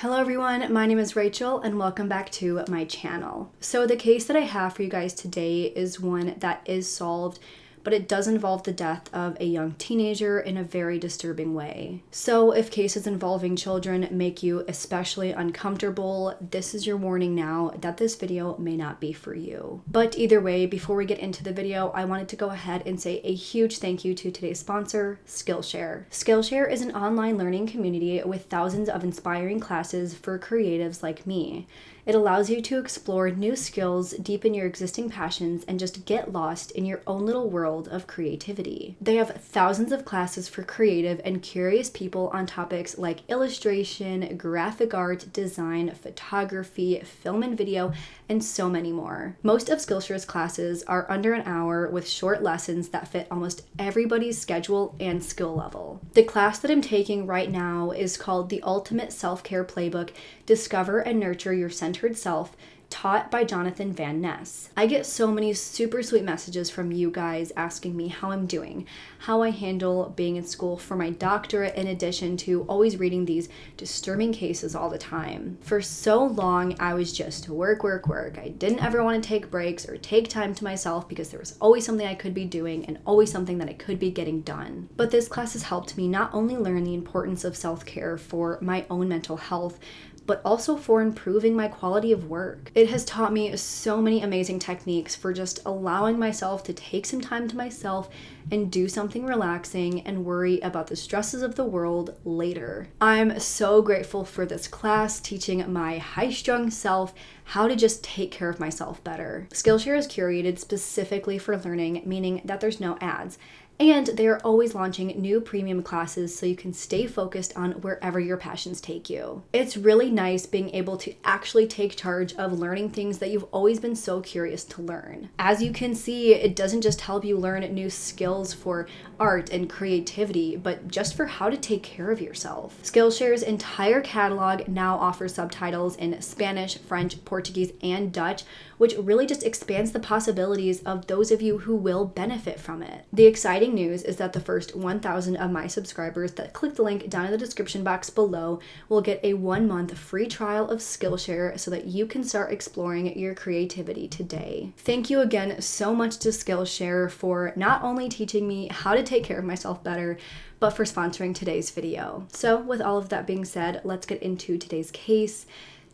Hello everyone, my name is Rachel and welcome back to my channel. So the case that I have for you guys today is one that is solved but it does involve the death of a young teenager in a very disturbing way. So, if cases involving children make you especially uncomfortable, this is your warning now that this video may not be for you. But either way, before we get into the video, I wanted to go ahead and say a huge thank you to today's sponsor, Skillshare. Skillshare is an online learning community with thousands of inspiring classes for creatives like me. It allows you to explore new skills, deepen your existing passions, and just get lost in your own little world of creativity. They have thousands of classes for creative and curious people on topics like illustration, graphic art, design, photography, film and video, and so many more. Most of Skillshare's classes are under an hour with short lessons that fit almost everybody's schedule and skill level. The class that I'm taking right now is called the Ultimate Self Care Playbook Discover and Nurture Your Centered Self taught by Jonathan Van Ness. I get so many super sweet messages from you guys asking me how I'm doing, how I handle being in school for my doctorate, in addition to always reading these disturbing cases all the time. For so long, I was just work, work, work. I didn't ever want to take breaks or take time to myself because there was always something I could be doing and always something that I could be getting done. But this class has helped me not only learn the importance of self care for my own mental health, but also for improving my quality of work. It has taught me so many amazing techniques for just allowing myself to take some time to myself and do something relaxing and worry about the stresses of the world later. I'm so grateful for this class teaching my high strung self how to just take care of myself better. Skillshare is curated specifically for learning, meaning that there's no ads. And they are always launching new premium classes so you can stay focused on wherever your passions take you. It's really nice being able to actually take charge of learning things that you've always been so curious to learn. As you can see, it doesn't just help you learn new skills for art and creativity, but just for how to take care of yourself. Skillshare's entire catalog now offers subtitles in Spanish, French, Portuguese, and Dutch, which really just expands the possibilities of those of you who will benefit from it. The exciting news is that the first 1,000 of my subscribers that click the link down in the description box below will get a one month free trial of Skillshare so that you can start exploring your creativity today. Thank you again so much to Skillshare for not only teaching me how to take care of myself better, but for sponsoring today's video. So with all of that being said, let's get into today's case.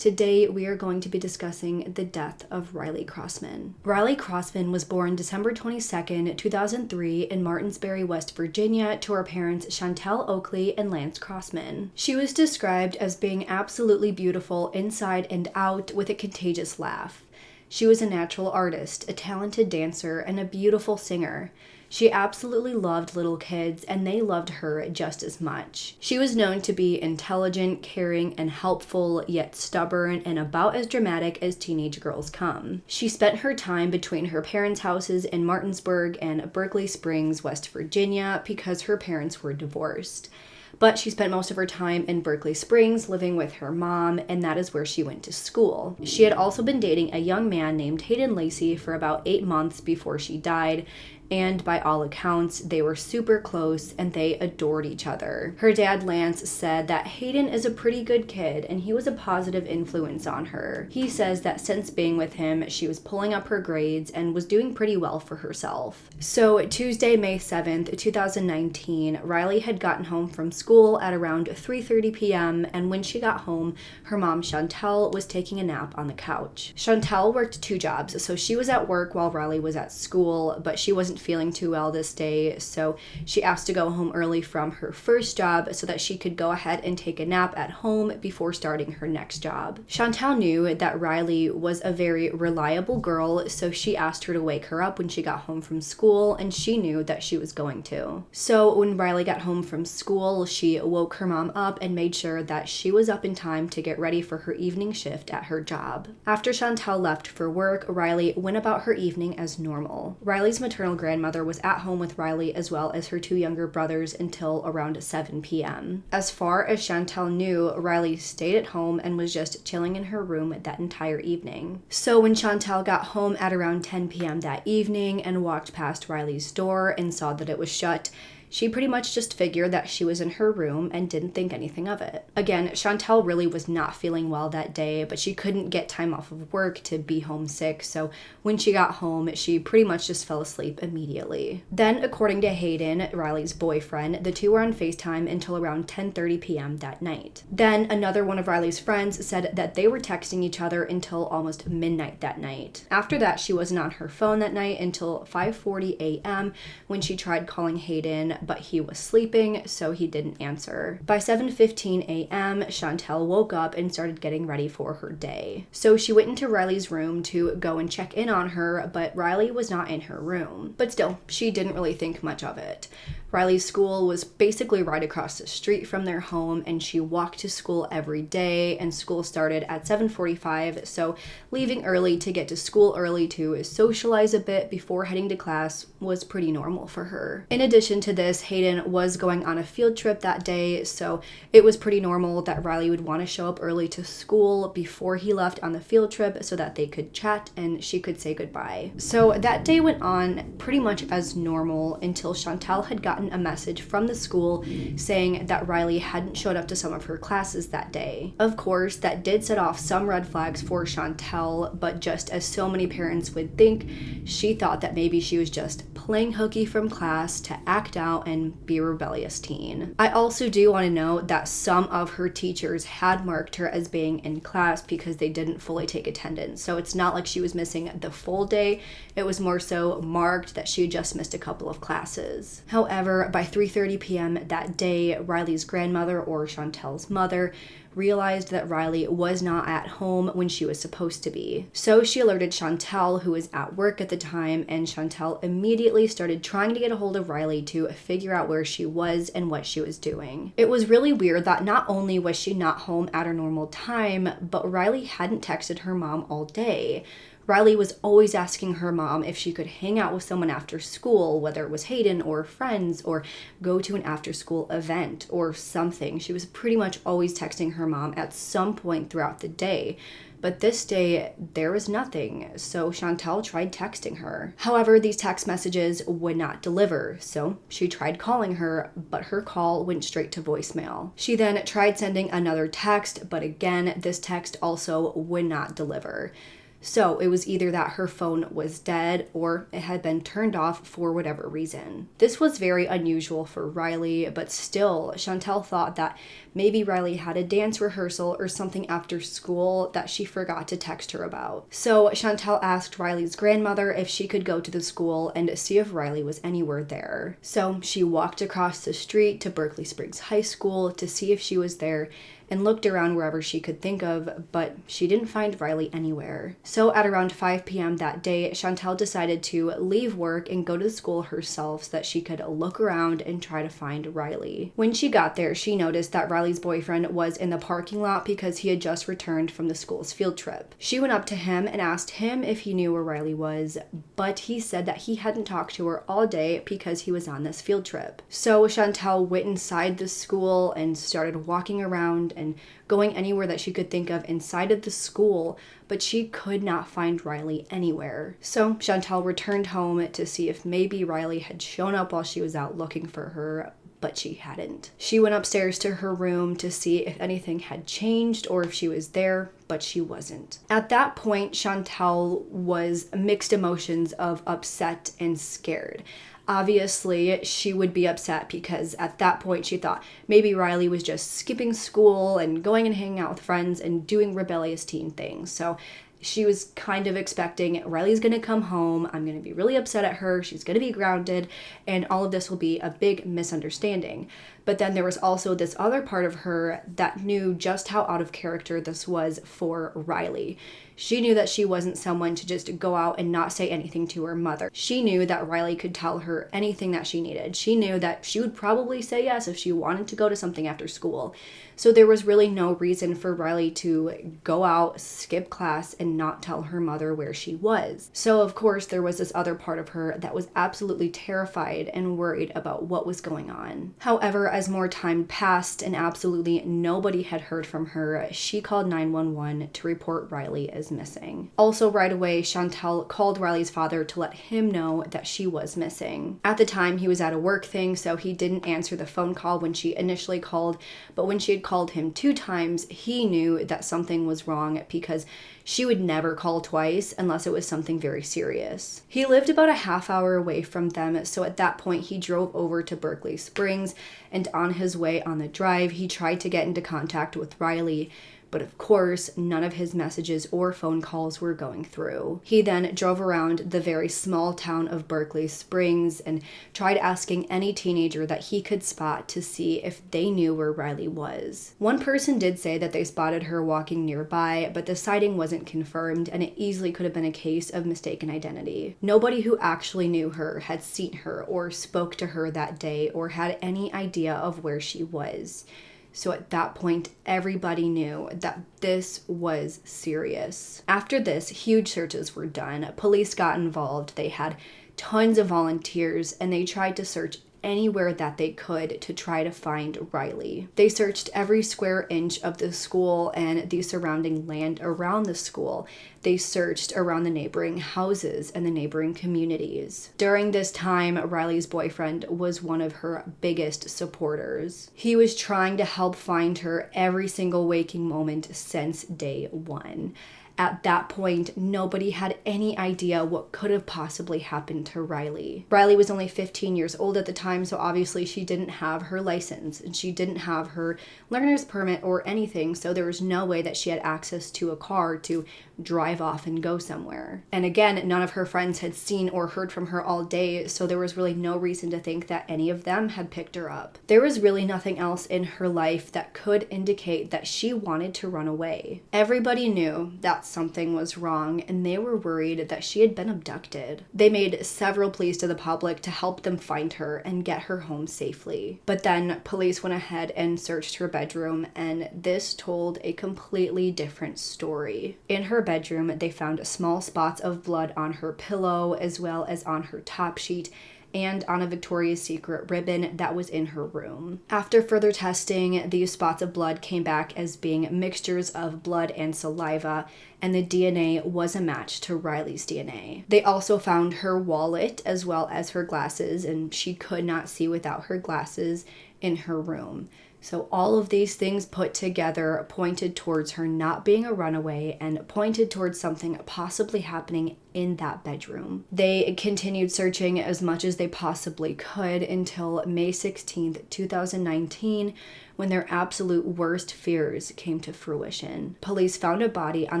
Today, we are going to be discussing the death of Riley Crossman. Riley Crossman was born December 22, 2003, in Martinsburg, West Virginia, to her parents Chantel Oakley and Lance Crossman. She was described as being absolutely beautiful inside and out with a contagious laugh. She was a natural artist, a talented dancer, and a beautiful singer. She absolutely loved little kids, and they loved her just as much. She was known to be intelligent, caring, and helpful, yet stubborn and about as dramatic as teenage girls come. She spent her time between her parents' houses in Martinsburg and Berkeley Springs, West Virginia, because her parents were divorced but she spent most of her time in Berkeley Springs living with her mom, and that is where she went to school. She had also been dating a young man named Hayden Lacey for about eight months before she died, and by all accounts, they were super close and they adored each other. Her dad, Lance, said that Hayden is a pretty good kid and he was a positive influence on her. He says that since being with him, she was pulling up her grades and was doing pretty well for herself. So, Tuesday, May 7th, 2019, Riley had gotten home from school at around 3:30 p.m. and when she got home, her mom Chantel was taking a nap on the couch. Chantel worked two jobs, so she was at work while Riley was at school, but she wasn't feeling too well this day, so she asked to go home early from her first job so that she could go ahead and take a nap at home before starting her next job. Chantal knew that Riley was a very reliable girl, so she asked her to wake her up when she got home from school, and she knew that she was going to. So when Riley got home from school, she woke her mom up and made sure that she was up in time to get ready for her evening shift at her job. After Chantal left for work, Riley went about her evening as normal. Riley's maternal grandmother was at home with Riley as well as her two younger brothers until around 7 p.m. As far as Chantel knew, Riley stayed at home and was just chilling in her room that entire evening. So when Chantel got home at around 10 p.m. that evening and walked past Riley's door and saw that it was shut, she pretty much just figured that she was in her room and didn't think anything of it. Again, Chantel really was not feeling well that day, but she couldn't get time off of work to be homesick, so when she got home, she pretty much just fell asleep immediately. Then, according to Hayden, Riley's boyfriend, the two were on FaceTime until around 10:30 p.m. that night. Then another one of Riley's friends said that they were texting each other until almost midnight that night. After that, she wasn't on her phone that night until 5:40 a.m. when she tried calling Hayden, but he was sleeping, so he didn't answer. By 7:15 a.m., Chantel woke up and started getting ready for her day. So she went into Riley's room to go and check in on her, but Riley was not in her room. But still, she didn't really think much of it. Riley's school was basically right across the street from their home and she walked to school every day and school started at 7:45 so leaving early to get to school early to socialize a bit before heading to class was pretty normal for her. In addition to this, Hayden was going on a field trip that day so it was pretty normal that Riley would want to show up early to school before he left on the field trip so that they could chat and she could say goodbye. So that day went on pretty much as normal until Chantel had gotten gotten a message from the school saying that Riley hadn't showed up to some of her classes that day. Of course, that did set off some red flags for Chantel, but just as so many parents would think, she thought that maybe she was just playing hooky from class to act out and be a rebellious teen. I also do want to note that some of her teachers had marked her as being in class because they didn't fully take attendance. So it's not like she was missing the full day, it was more so marked that she just missed a couple of classes. However, by 3:30 p.m. that day, Riley's grandmother or Chantel's mother realized that Riley was not at home when she was supposed to be. So she alerted Chantel, who was at work at the time, and Chantel immediately started trying to get a hold of Riley to figure out where she was and what she was doing. It was really weird that not only was she not home at her normal time, but Riley hadn't texted her mom all day. Riley was always asking her mom if she could hang out with someone after school, whether it was Hayden or friends, or go to an after school event or something. She was pretty much always texting her mom at some point throughout the day. But this day, there was nothing, so Chantel tried texting her. However, these text messages would not deliver, so she tried calling her, but her call went straight to voicemail. She then tried sending another text, but again, this text also would not deliver. So it was either that her phone was dead or it had been turned off for whatever reason. This was very unusual for Riley, but still, Chantel thought that maybe Riley had a dance rehearsal or something after school that she forgot to text her about. So Chantel asked Riley's grandmother if she could go to the school and see if Riley was anywhere there. So she walked across the street to Berkeley Springs High School to see if she was there and looked around wherever she could think of, but she didn't find Riley anywhere. So at around 5 p.m. that day, Chantel decided to leave work and go to the school herself so that she could look around and try to find Riley. When she got there, she noticed that Riley's boyfriend was in the parking lot because he had just returned from the school's field trip. She went up to him and asked him if he knew where Riley was, but he said that he hadn't talked to her all day because he was on this field trip. So Chantel went inside the school and started walking around and going anywhere that she could think of inside of the school, but she could not find Riley anywhere. So Chantel returned home to see if maybe Riley had shown up while she was out looking for her, but she hadn't. She went upstairs to her room to see if anything had changed or if she was there, but she wasn't. At that point, Chantel was mixed emotions of upset and scared obviously she would be upset because at that point she thought maybe Riley was just skipping school and going and hanging out with friends and doing rebellious teen things. So she was kind of expecting Riley's gonna come home. I'm gonna be really upset at her. She's gonna be grounded, and all of this will be a big misunderstanding. But then there was also this other part of her that knew just how out of character this was for Riley. She knew that she wasn't someone to just go out and not say anything to her mother. She knew that Riley could tell her anything that she needed. She knew that she would probably say yes if she wanted to go to something after school. So there was really no reason for Riley to go out, skip class, and not tell her mother where she was. So, of course, there was this other part of her that was absolutely terrified and worried about what was going on. However, as more time passed and absolutely nobody had heard from her, she called 911 to report Riley as missing. Also, right away, Chantel called Riley's father to let him know that she was missing. At the time, he was at a work thing, so he didn't answer the phone call when she initially called, but when she had called him two times, he knew that something was wrong because she would never call twice unless it was something very serious. He lived about a half hour away from them, so at that point he drove over to Berkeley Springs and on his way on the drive, he tried to get into contact with Riley but of course, none of his messages or phone calls were going through. He then drove around the very small town of Berkeley Springs and tried asking any teenager that he could spot to see if they knew where Riley was. One person did say that they spotted her walking nearby, but the sighting wasn't confirmed and it easily could have been a case of mistaken identity. Nobody who actually knew her had seen her or spoke to her that day or had any idea of where she was. So at that point, everybody knew that this was serious. After this, huge searches were done. Police got involved. They had tons of volunteers and they tried to search anywhere that they could to try to find Riley. They searched every square inch of the school and the surrounding land around the school. They searched around the neighboring houses and the neighboring communities. During this time, Riley's boyfriend was one of her biggest supporters. He was trying to help find her every single waking moment since day one at that point, nobody had any idea what could have possibly happened to Riley. Riley was only 15 years old at the time, so obviously she didn't have her license and she didn't have her learner's permit or anything, so there was no way that she had access to a car to drive off and go somewhere. And again, none of her friends had seen or heard from her all day, so there was really no reason to think that any of them had picked her up. There was really nothing else in her life that could indicate that she wanted to run away. Everybody knew that something was wrong and they were worried that she had been abducted. They made several pleas to the public to help them find her and get her home safely. But then police went ahead and searched her bedroom, and this told a completely different story. In her bedroom, they found small spots of blood on her pillow as well as on her top sheet and on a Victoria's Secret ribbon that was in her room. After further testing, these spots of blood came back as being mixtures of blood and saliva, and the DNA was a match to Riley's DNA. They also found her wallet as well as her glasses, and she could not see without her glasses in her room. So, all of these things put together pointed towards her not being a runaway and pointed towards something possibly happening in that bedroom. They continued searching as much as they possibly could until May 16th, 2019, when their absolute worst fears came to fruition. Police found a body on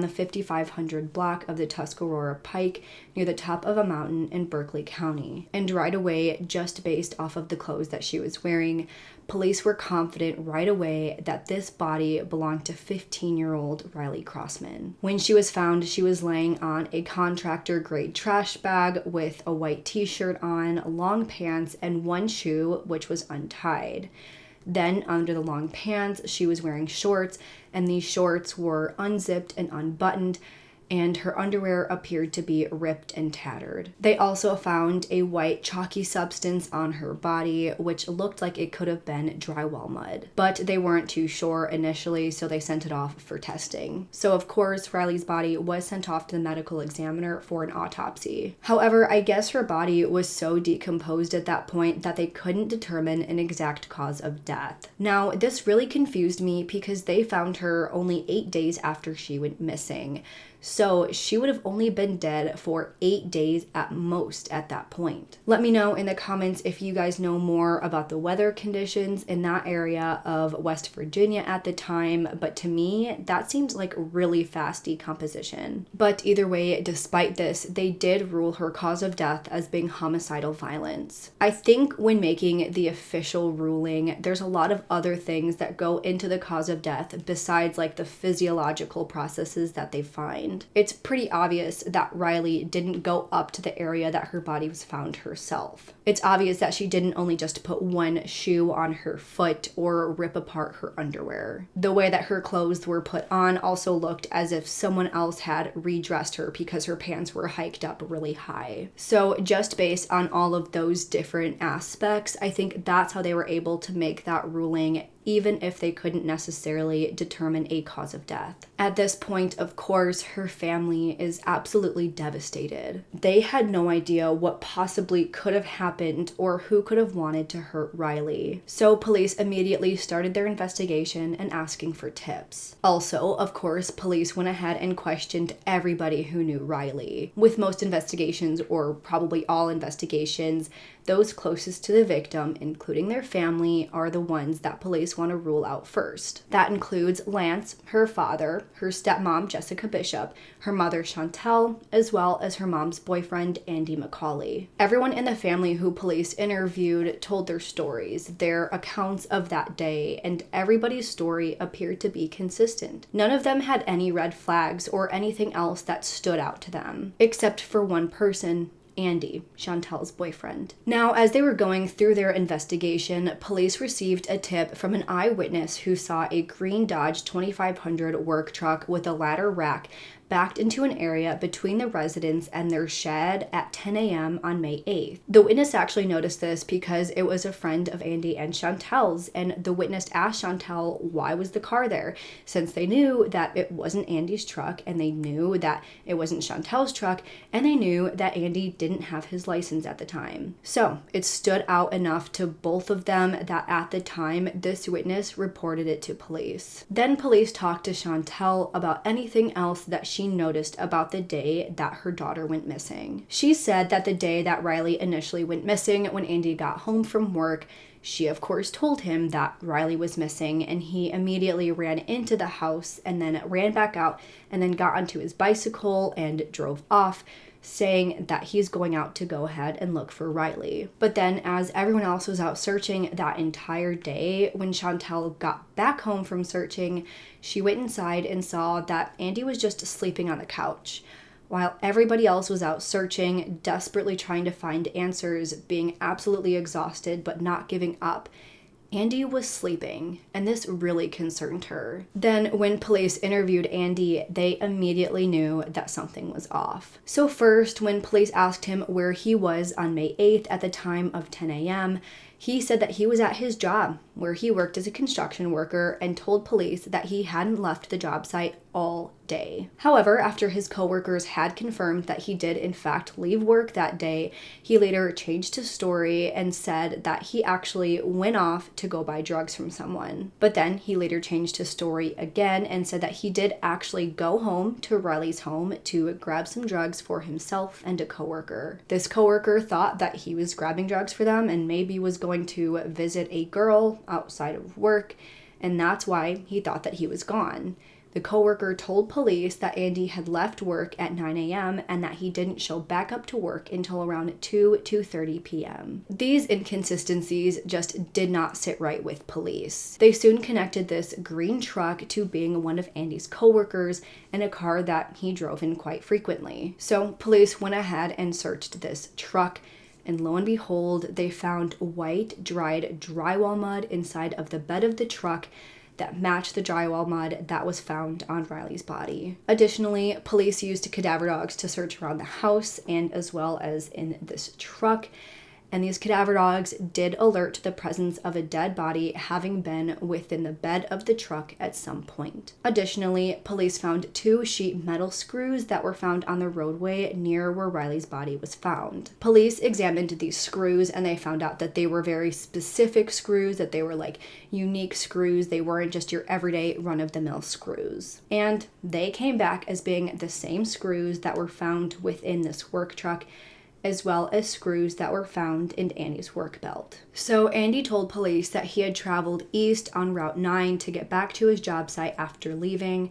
the 5500 block of the Tuscarora Pike near the top of a mountain in Berkeley County. And right away, just based off of the clothes that she was wearing, police were confident right away that this body belonged to 15 year old Riley Crossman. When she was found, she was laying on a contractor grade trash bag with a white t shirt on, long pants, and one shoe, which was untied. Then, under the long pants, she was wearing shorts, and these shorts were unzipped and unbuttoned, and her underwear appeared to be ripped and tattered. They also found a white chalky substance on her body, which looked like it could have been drywall mud. But they weren't too sure initially, so they sent it off for testing. So, of course, Riley's body was sent off to the medical examiner for an autopsy. However, I guess her body was so decomposed at that point that they couldn't determine an exact cause of death. Now, this really confused me because they found her only eight days after she went missing. So she would have only been dead for eight days at most at that point. Let me know in the comments if you guys know more about the weather conditions in that area of West Virginia at the time, but to me, that seems like really fast decomposition. But either way, despite this, they did rule her cause of death as being homicidal violence. I think when making the official ruling, there's a lot of other things that go into the cause of death besides like the physiological processes that they find. It's pretty obvious that Riley didn't go up to the area that her body was found herself. It's obvious that she didn't only just put one shoe on her foot or rip apart her underwear. The way that her clothes were put on also looked as if someone else had redressed her because her pants were hiked up really high. So, just based on all of those different aspects, I think that's how they were able to make that ruling even if they couldn't necessarily determine a cause of death. At this point, of course, her family is absolutely devastated. They had no idea what possibly could have happened or who could have wanted to hurt Riley. So, police immediately started their investigation and asking for tips. Also, of course, police went ahead and questioned everybody who knew Riley. With most investigations, or probably all investigations, those closest to the victim, including their family, are the ones that police want to rule out first. That includes Lance, her father, her stepmom, Jessica Bishop, her mother, Chantel, as well as her mom's boyfriend, Andy McCauley. Everyone in the family who police interviewed told their stories, their accounts of that day, and everybody's story appeared to be consistent. None of them had any red flags or anything else that stood out to them, except for one person, Andy, Chantel's boyfriend. Now, as they were going through their investigation, police received a tip from an eyewitness who saw a green Dodge 2500 work truck with a ladder rack backed into an area between the residence and their shed at 10 a.m. on May 8th. The witness actually noticed this because it was a friend of Andy and Chantel's, and the witness asked Chantel why was the car there, since they knew that it wasn't Andy's truck, and they knew that it wasn't Chantel's truck, and they knew that Andy didn't have his license at the time. So it stood out enough to both of them that at the time this witness reported it to police. Then police talked to Chantel about anything else that she she noticed about the day that her daughter went missing. She said that the day that Riley initially went missing, when Andy got home from work, she, of course, told him that Riley was missing, and he immediately ran into the house and then ran back out and then got onto his bicycle and drove off saying that he's going out to go ahead and look for Riley. But then, as everyone else was out searching that entire day, when Chantel got back home from searching, she went inside and saw that Andy was just sleeping on the couch. While everybody else was out searching, desperately trying to find answers, being absolutely exhausted but not giving up, Andy was sleeping, and this really concerned her. Then, when police interviewed Andy, they immediately knew that something was off. So, first, when police asked him where he was on May 8th at the time of 10 a.m., he said that he was at his job, where he worked as a construction worker, and told police that he hadn't left the job site all day. However, after his coworkers had confirmed that he did in fact leave work that day, he later changed his story and said that he actually went off to go buy drugs from someone. But then he later changed his story again and said that he did actually go home to Riley's home to grab some drugs for himself and a coworker. This coworker thought that he was grabbing drugs for them and maybe was going to visit a girl outside of work, and that's why he thought that he was gone. The coworker told police that Andy had left work at 9 a.m. and that he didn't show back up to work until around 2 2:30 p.m. These inconsistencies just did not sit right with police. They soon connected this green truck to being one of Andy's coworkers and a car that he drove in quite frequently. So police went ahead and searched this truck and lo and behold, they found white dried drywall mud inside of the bed of the truck that matched the drywall mud that was found on Riley's body. Additionally, police used cadaver dogs to search around the house and as well as in this truck and these cadaver dogs did alert to the presence of a dead body having been within the bed of the truck at some point. Additionally, police found two sheet metal screws that were found on the roadway near where Riley's body was found. Police examined these screws and they found out that they were very specific screws, that they were like unique screws. They weren't just your everyday run of the mill screws. And they came back as being the same screws that were found within this work truck as well as screws that were found in Andy's work belt. So Andy told police that he had traveled east on Route 9 to get back to his job site after leaving,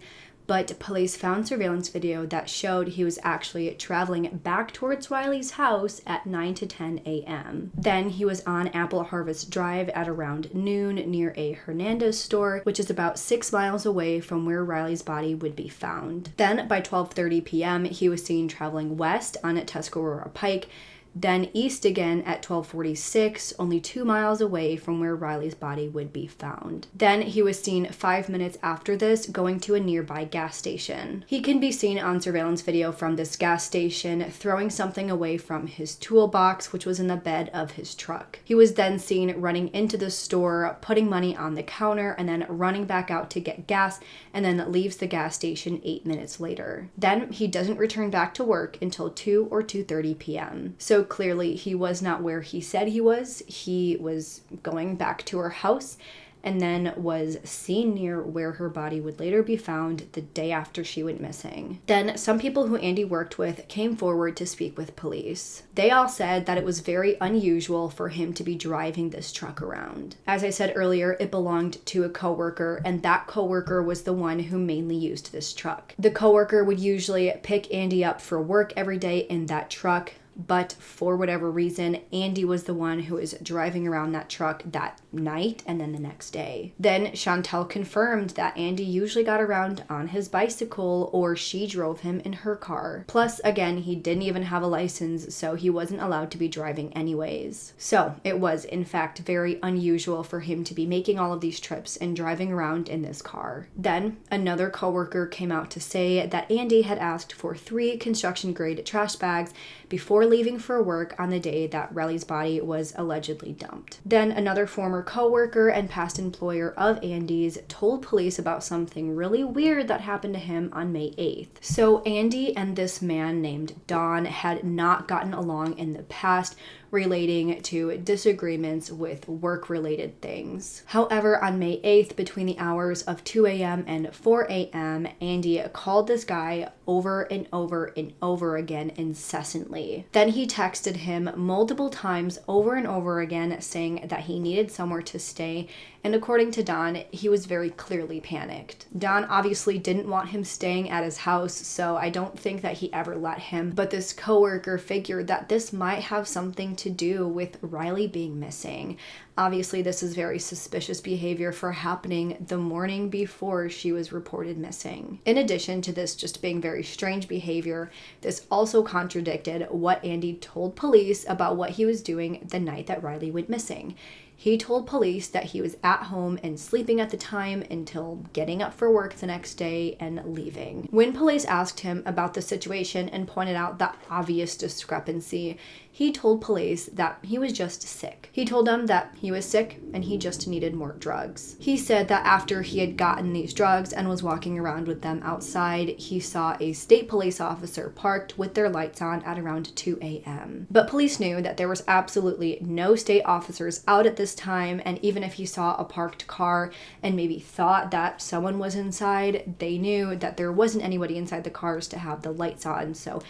but police found surveillance video that showed he was actually traveling back towards Riley's house at 9 to 10 a.m. Then he was on Apple Harvest Drive at around noon near a Hernandez store, which is about six miles away from where Riley's body would be found. Then by 12:30 p.m., he was seen traveling west on Tuscarora Pike then east again at 1246, only two miles away from where Riley's body would be found. Then he was seen five minutes after this going to a nearby gas station. He can be seen on surveillance video from this gas station throwing something away from his toolbox, which was in the bed of his truck. He was then seen running into the store, putting money on the counter, and then running back out to get gas, and then leaves the gas station eight minutes later. Then he doesn't return back to work until 2 or 2.30 p.m. So clearly he was not where he said he was. He was going back to her house and then was seen near where her body would later be found the day after she went missing. Then, some people who Andy worked with came forward to speak with police. They all said that it was very unusual for him to be driving this truck around. As I said earlier, it belonged to a coworker, and that coworker was the one who mainly used this truck. The coworker would usually pick Andy up for work every day in that truck, but for whatever reason, Andy was the one who was driving around that truck that night and then the next day. Then Chantel confirmed that Andy usually got around on his bicycle or she drove him in her car. Plus, again, he didn't even have a license, so he wasn't allowed to be driving anyways. So it was, in fact, very unusual for him to be making all of these trips and driving around in this car. Then another coworker came out to say that Andy had asked for three construction grade trash bags before leaving for work on the day that Riley's body was allegedly dumped. Then another former coworker and past employer of Andy's told police about something really weird that happened to him on May 8th. So Andy and this man named Don had not gotten along in the past relating to disagreements with work related things. However, on May 8th, between the hours of 2 a.m. and 4 a.m., Andy called this guy over and over and over again incessantly. Then he texted him multiple times over and over again saying that he needed somewhere to stay and according to Don, he was very clearly panicked. Don obviously didn't want him staying at his house, so I don't think that he ever let him. But this coworker figured that this might have something to do with Riley being missing. Obviously, this is very suspicious behavior for happening the morning before she was reported missing. In addition to this just being very strange behavior, this also contradicted what Andy told police about what he was doing the night that Riley went missing. He told police that he was at home and sleeping at the time until getting up for work the next day and leaving. When police asked him about the situation and pointed out the obvious discrepancy, he told police that he was just sick. He told them that he was sick and he just needed more drugs. He said that after he had gotten these drugs and was walking around with them outside, he saw a state police officer parked with their lights on at around 2 a.m. But police knew that there was absolutely no state officers out at this time, and even if he saw a parked car and maybe thought that someone was inside, they knew that there wasn't anybody inside the cars to have the lights on. So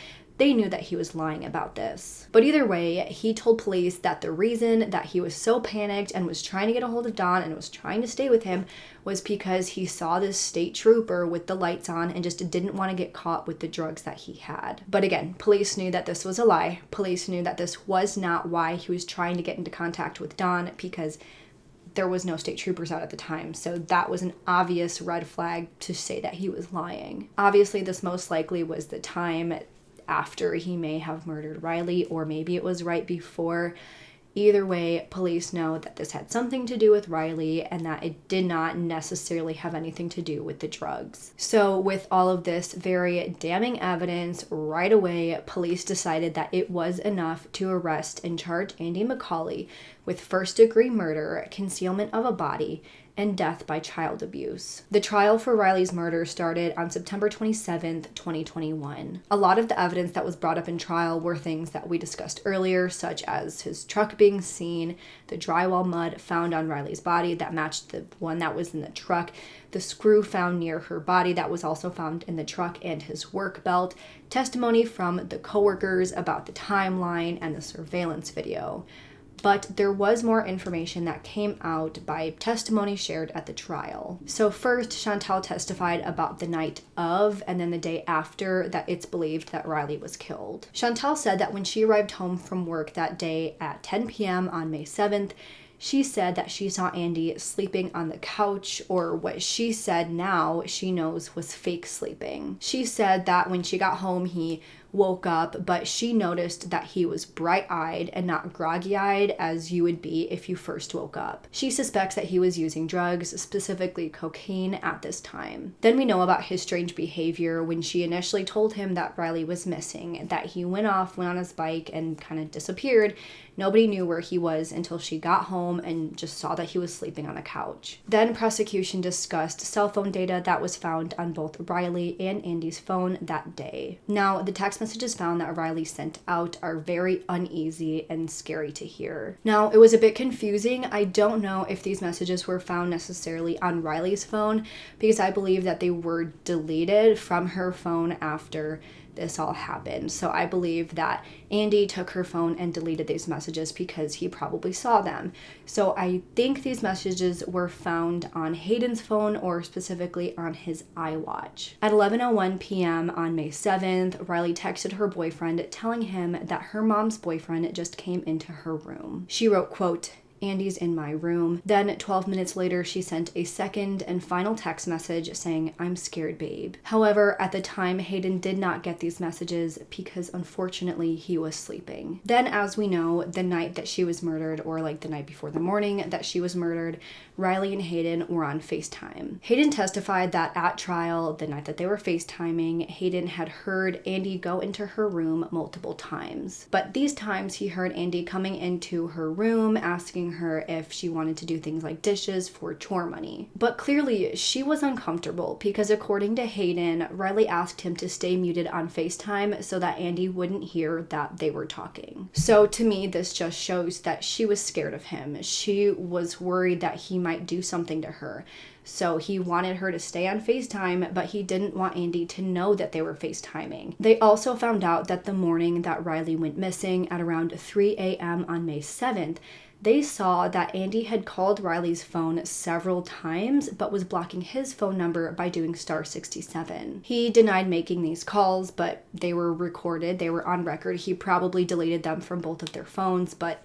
they knew that he was lying about this. But either way, he told police that the reason that he was so panicked and was trying to get a hold of Don and was trying to stay with him was because he saw this state trooper with the lights on and just didn't want to get caught with the drugs that he had. But again, police knew that this was a lie. Police knew that this was not why he was trying to get into contact with Don because there was no state troopers out at the time, so that was an obvious red flag to say that he was lying. Obviously, this most likely was the time after he may have murdered Riley, or maybe it was right before. Either way, police know that this had something to do with Riley and that it did not necessarily have anything to do with the drugs. So, with all of this very damning evidence, right away, police decided that it was enough to arrest and charge Andy McCauley with first degree murder, concealment of a body, and death by child abuse. The trial for Riley's murder started on September 27, 2021. A lot of the evidence that was brought up in trial were things that we discussed earlier, such as his truck being seen, the drywall mud found on Riley's body that matched the one that was in the truck, the screw found near her body that was also found in the truck, and his work belt, testimony from the coworkers about the timeline, and the surveillance video but there was more information that came out by testimony shared at the trial. So, first, Chantal testified about the night of and then the day after that it's believed that Riley was killed. Chantal said that when she arrived home from work that day at 10 p.m. on May 7th, she said that she saw Andy sleeping on the couch, or what she said now she knows was fake sleeping. She said that when she got home, he woke up, but she noticed that he was bright eyed and not groggy eyed as you would be if you first woke up. She suspects that he was using drugs, specifically cocaine, at this time. Then we know about his strange behavior when she initially told him that Riley was missing, that he went off, went on his bike, and kind of disappeared. Nobody knew where he was until she got home and just saw that he was sleeping on the couch. Then prosecution discussed cell phone data that was found on both Riley and Andy's phone that day. Now, the text messages found that Riley sent out are very uneasy and scary to hear. Now, it was a bit confusing. I don't know if these messages were found necessarily on Riley's phone because I believe that they were deleted from her phone after this all happened. So I believe that Andy took her phone and deleted these messages because he probably saw them. So I think these messages were found on Hayden's phone or specifically on his iWatch. At 11:01 p.m. on May 7th, Riley texted her boyfriend telling him that her mom's boyfriend just came into her room. She wrote, quote, Andy's in my room. Then 12 minutes later, she sent a second and final text message saying, I'm scared, babe. However, at the time, Hayden did not get these messages because unfortunately he was sleeping. Then, as we know, the night that she was murdered, or like the night before the morning that she was murdered, Riley and Hayden were on FaceTime. Hayden testified that at trial, the night that they were FaceTiming, Hayden had heard Andy go into her room multiple times. But these times he heard Andy coming into her room asking her if she wanted to do things like dishes for chore money. But clearly, she was uncomfortable because, according to Hayden, Riley asked him to stay muted on FaceTime so that Andy wouldn't hear that they were talking. So, to me, this just shows that she was scared of him. She was worried that he might do something to her. So he wanted her to stay on FaceTime, but he didn't want Andy to know that they were FaceTiming. They also found out that the morning that Riley went missing at around 3 a.m. on May 7th, they saw that Andy had called Riley's phone several times but was blocking his phone number by doing star 67. He denied making these calls, but they were recorded, they were on record. He probably deleted them from both of their phones, but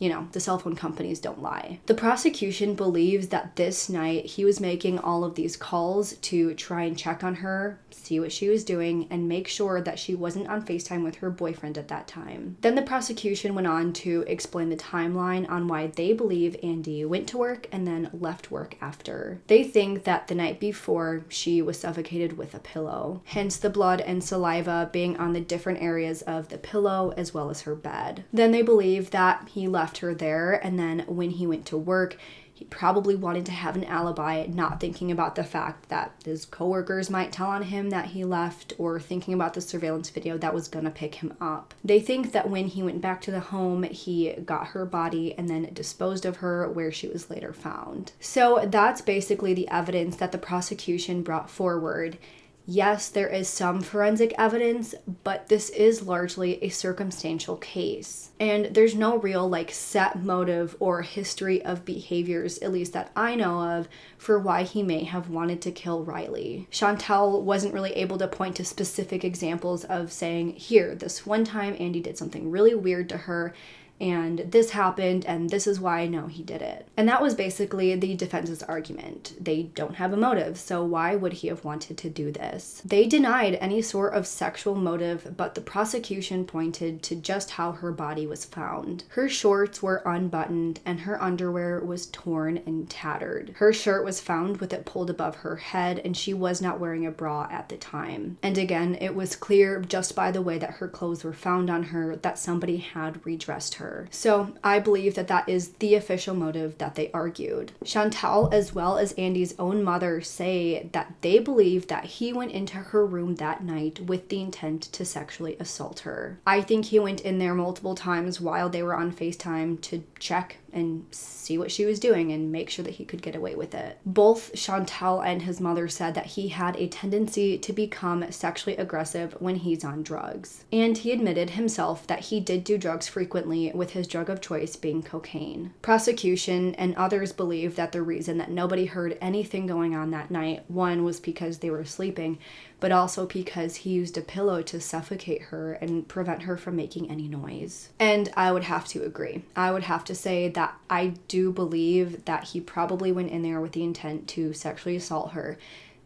you know, the cell phone companies don't lie. The prosecution believes that this night he was making all of these calls to try and check on her, see what she was doing, and make sure that she wasn't on FaceTime with her boyfriend at that time. Then the prosecution went on to explain the timeline on why they believe Andy went to work and then left work after. They think that the night before she was suffocated with a pillow, hence the blood and saliva being on the different areas of the pillow as well as her bed. Then they believe that he left left her there. And then when he went to work, he probably wanted to have an alibi, not thinking about the fact that his coworkers might tell on him that he left or thinking about the surveillance video that was gonna pick him up. They think that when he went back to the home, he got her body and then disposed of her where she was later found. So that's basically the evidence that the prosecution brought forward. Yes, there is some forensic evidence, but this is largely a circumstantial case. And there's no real like set motive or history of behaviors, at least that I know of, for why he may have wanted to kill Riley. Chantal wasn't really able to point to specific examples of saying, here, this one time Andy did something really weird to her and this happened and this is why I know he did it. And that was basically the defense's argument. They don't have a motive, so why would he have wanted to do this? They denied any sort of sexual motive, but the prosecution pointed to just how her body was found. Her shorts were unbuttoned and her underwear was torn and tattered. Her shirt was found with it pulled above her head and she was not wearing a bra at the time. And again, it was clear just by the way that her clothes were found on her that somebody had redressed her her. So I believe that that is the official motive that they argued. Chantal, as well as Andy's own mother, say that they believe that he went into her room that night with the intent to sexually assault her. I think he went in there multiple times while they were on FaceTime to check and see what she was doing and make sure that he could get away with it. Both Chantal and his mother said that he had a tendency to become sexually aggressive when he's on drugs. And he admitted himself that he did do drugs frequently, with his drug of choice being cocaine. Prosecution and others believe that the reason that nobody heard anything going on that night, one was because they were sleeping, but also because he used a pillow to suffocate her and prevent her from making any noise. And I would have to agree. I would have to say that I do believe that he probably went in there with the intent to sexually assault her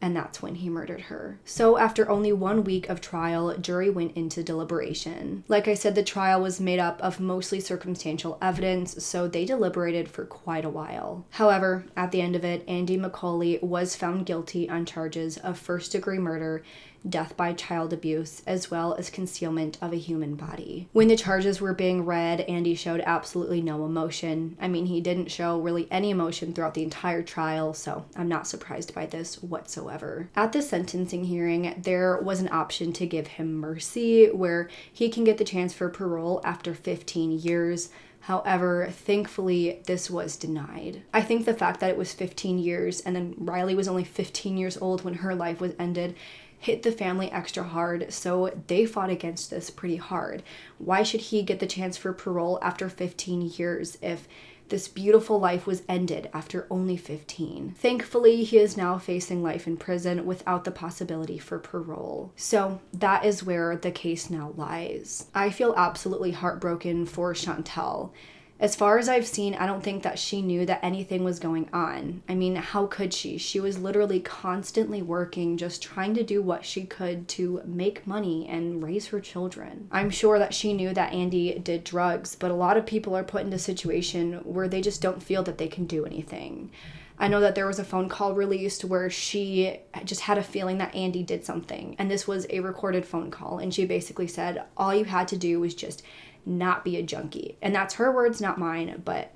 and that's when he murdered her. So, after only one week of trial, jury went into deliberation. Like I said, the trial was made up of mostly circumstantial evidence, so they deliberated for quite a while. However, at the end of it, Andy McCauley was found guilty on charges of first degree murder death by child abuse, as well as concealment of a human body. When the charges were being read, Andy showed absolutely no emotion. I mean, he didn't show really any emotion throughout the entire trial, so I'm not surprised by this whatsoever. At the sentencing hearing, there was an option to give him mercy, where he can get the chance for parole after 15 years. However, thankfully, this was denied. I think the fact that it was 15 years and then Riley was only 15 years old when her life was ended hit the family extra hard, so they fought against this pretty hard. Why should he get the chance for parole after 15 years if this beautiful life was ended after only 15. Thankfully, he is now facing life in prison without the possibility for parole. So that is where the case now lies. I feel absolutely heartbroken for Chantal as far as I've seen, I don't think that she knew that anything was going on. I mean, how could she? She was literally constantly working, just trying to do what she could to make money and raise her children. I'm sure that she knew that Andy did drugs, but a lot of people are put into a situation where they just don't feel that they can do anything. I know that there was a phone call released where she just had a feeling that Andy did something. And this was a recorded phone call. And she basically said, All you had to do was just not be a junkie. And that's her words, not mine, but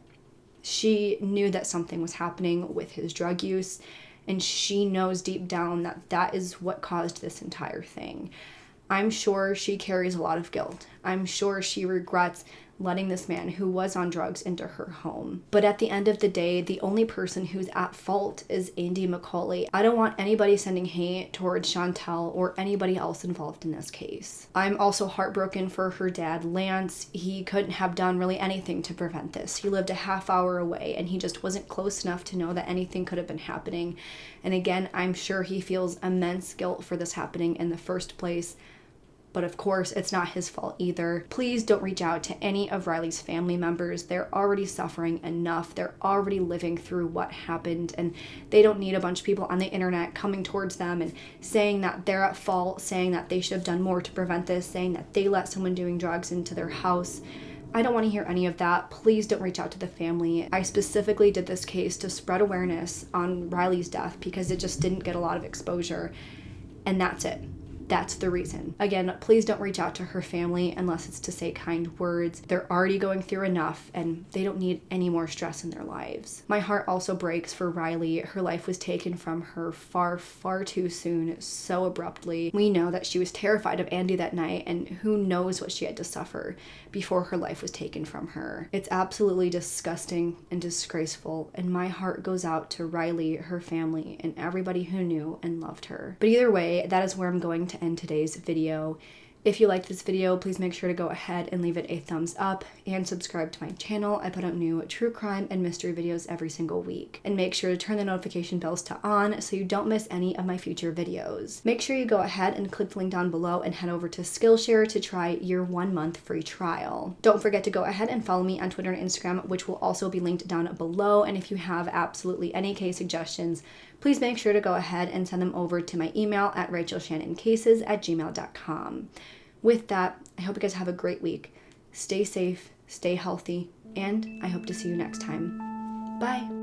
she knew that something was happening with his drug use and she knows deep down that that is what caused this entire thing. I'm sure she carries a lot of guilt. I'm sure she regrets letting this man who was on drugs into her home. But at the end of the day, the only person who's at fault is Andy McCauley. I don't want anybody sending hate towards Chantel or anybody else involved in this case. I'm also heartbroken for her dad, Lance. He couldn't have done really anything to prevent this. He lived a half hour away and he just wasn't close enough to know that anything could have been happening. And again, I'm sure he feels immense guilt for this happening in the first place but of course, it's not his fault either. Please don't reach out to any of Riley's family members. They're already suffering enough. They're already living through what happened, and they don't need a bunch of people on the internet coming towards them and saying that they're at fault, saying that they should have done more to prevent this, saying that they let someone doing drugs into their house. I don't want to hear any of that. Please don't reach out to the family. I specifically did this case to spread awareness on Riley's death because it just didn't get a lot of exposure. And that's it. That's the reason. Again, please don't reach out to her family unless it's to say kind words. They're already going through enough and they don't need any more stress in their lives. My heart also breaks for Riley. Her life was taken from her far, far too soon, so abruptly. We know that she was terrified of Andy that night and who knows what she had to suffer before her life was taken from her. It's absolutely disgusting and disgraceful, and my heart goes out to Riley, her family, and everybody who knew and loved her. But either way, that is where I'm going to end today's video. If you liked this video, please make sure to go ahead and leave it a thumbs up and subscribe to my channel. I put out new true crime and mystery videos every single week. And make sure to turn the notification bells to on so you don't miss any of my future videos. Make sure you go ahead and click the link down below and head over to Skillshare to try your one month free trial. Don't forget to go ahead and follow me on Twitter and Instagram, which will also be linked down below. And if you have absolutely any case suggestions, please make sure to go ahead and send them over to my email at rachelsshannoncases at gmail.com. With that, I hope you guys have a great week. Stay safe, stay healthy, and I hope to see you next time. Bye.